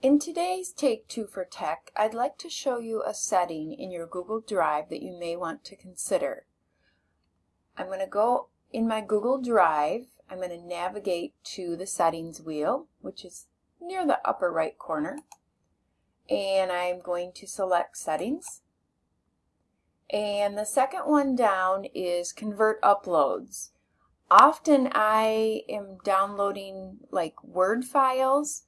In today's Take Two for Tech, I'd like to show you a setting in your Google Drive that you may want to consider. I'm going to go in my Google Drive, I'm going to navigate to the settings wheel, which is near the upper right corner, and I'm going to select settings. And the second one down is convert uploads. Often I am downloading like Word files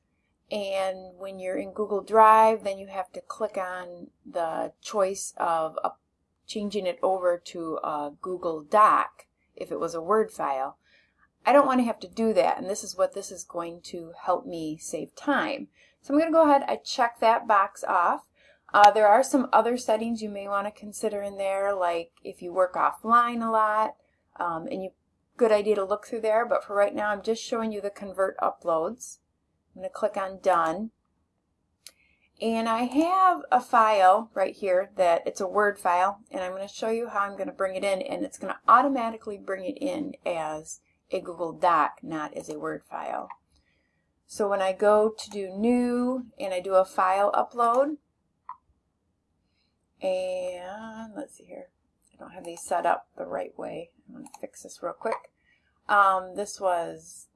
and when you're in Google Drive then you have to click on the choice of uh, changing it over to a Google Doc if it was a Word file. I don't want to have to do that and this is what this is going to help me save time. So I'm going to go ahead I check that box off. Uh, there are some other settings you may want to consider in there like if you work offline a lot um, and you good idea to look through there but for right now I'm just showing you the convert uploads. I'm going to click on Done. And I have a file right here that it's a Word file and I'm going to show you how I'm going to bring it in and it's going to automatically bring it in as a Google Doc, not as a Word file. So when I go to do New and I do a file upload, and let's see here, I don't have these set up the right way. I'm going to fix this real quick. Um, this was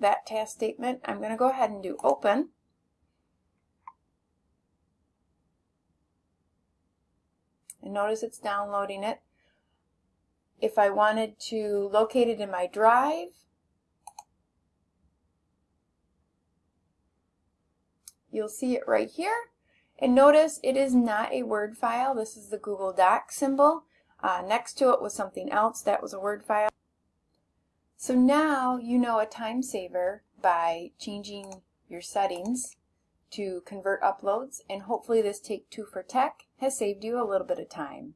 that task statement. I'm going to go ahead and do open. And notice it's downloading it. If I wanted to locate it in my drive, you'll see it right here. And notice it is not a Word file. This is the Google Doc symbol. Uh, next to it was something else that was a Word file. So now you know a time saver by changing your settings to convert uploads and hopefully this Take Two for Tech has saved you a little bit of time.